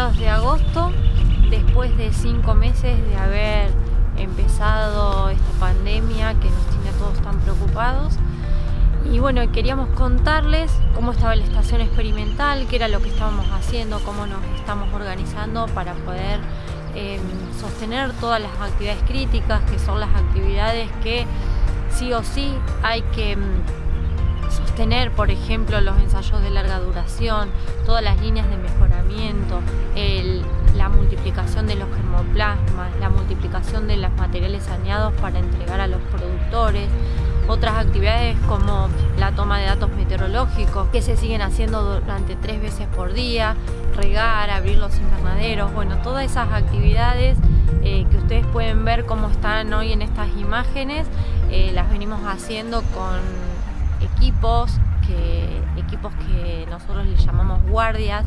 agosto, después de cinco meses de haber empezado esta pandemia que nos tiene a todos tan preocupados. Y bueno, queríamos contarles cómo estaba la estación experimental, qué era lo que estábamos haciendo, cómo nos estamos organizando para poder em, sostener todas las actividades críticas, que son las actividades que sí o sí hay que em, sostener, por ejemplo, los ensayos de larga duración, todas las líneas de mejoramiento, multiplicación de los materiales saneados para entregar a los productores, otras actividades como la toma de datos meteorológicos que se siguen haciendo durante tres veces por día, regar, abrir los invernaderos, bueno, todas esas actividades eh, que ustedes pueden ver cómo están hoy en estas imágenes, eh, las venimos haciendo con equipos que, equipos que nosotros les llamamos guardias,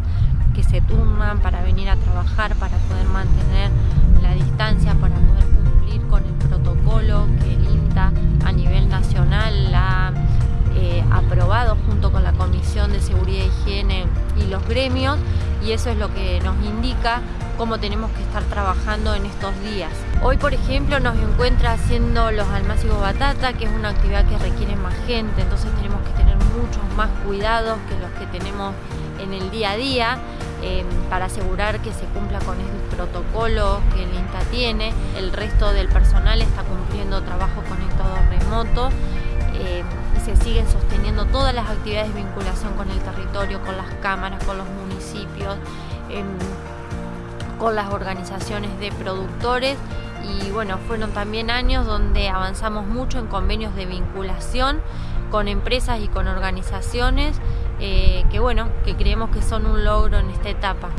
que se turnan para venir a trabajar, para poder mantener la distancia, De Seguridad e Higiene y los gremios y eso es lo que nos indica cómo tenemos que estar trabajando en estos días. Hoy, por ejemplo, nos encuentra haciendo los almácigos batata, que es una actividad que requiere más gente, entonces tenemos que tener muchos más cuidados que los que tenemos en el día a día em, para asegurar que se cumpla con el protocolo que el INTA tiene. El resto del personal está cumpliendo trabajo conectado remoto y se siguen sosteniendo todas las actividades de vinculación con el territorio, con las cámaras, con los municipios, em, con las organizaciones de productores y bueno, fueron también años donde avanzamos mucho en convenios de vinculación con empresas y con organizaciones eh, que bueno, que creemos que son un logro en esta etapa.